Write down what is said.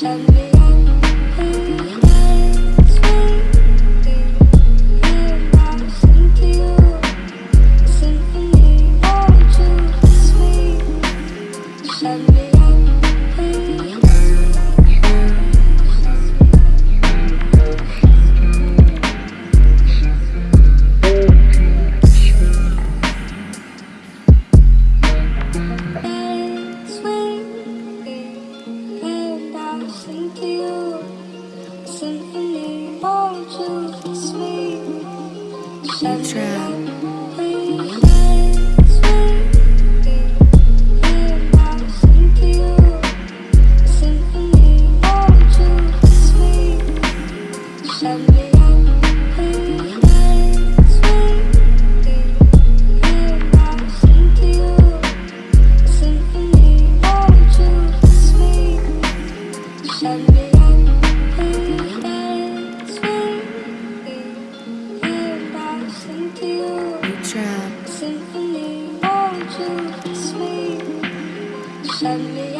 You trap. to sleep. Suddenly